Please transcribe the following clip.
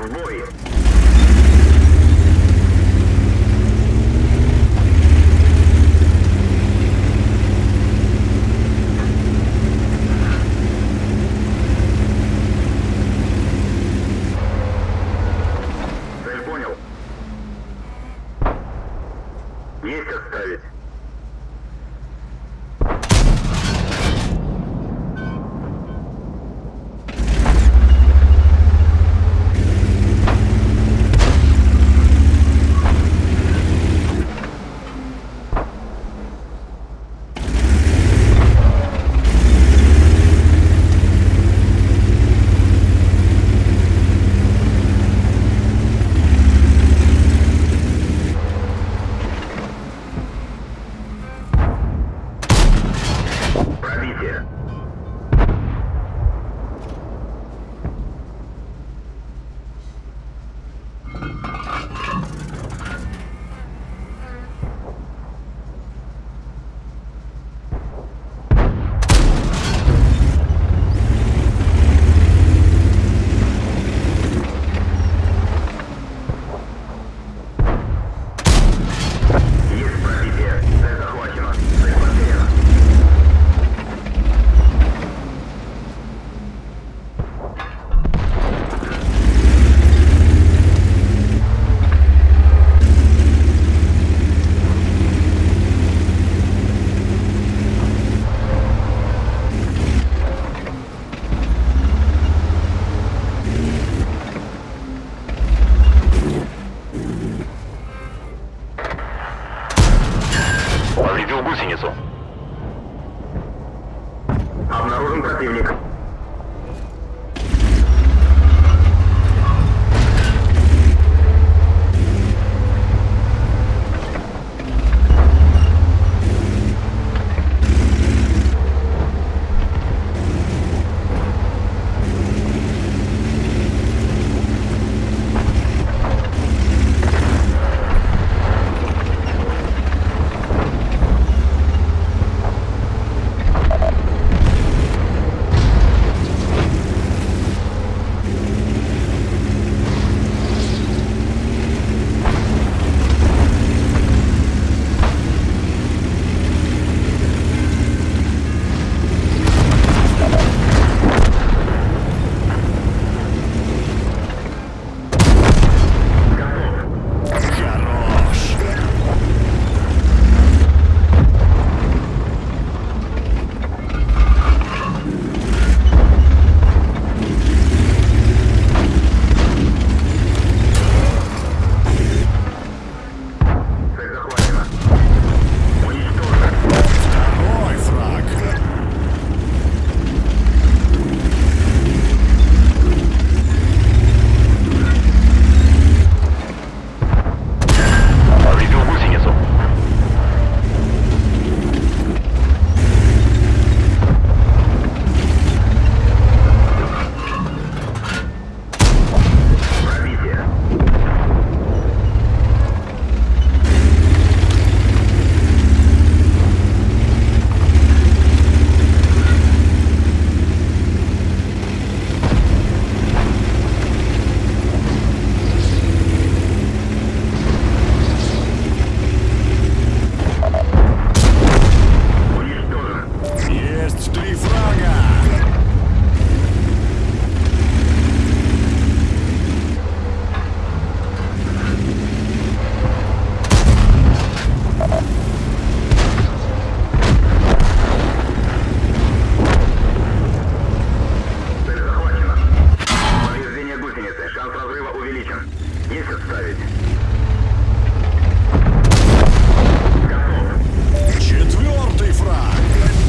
Overboard. here. противник. Увеличен. Есть отставить. Готов. Четвертый фраг.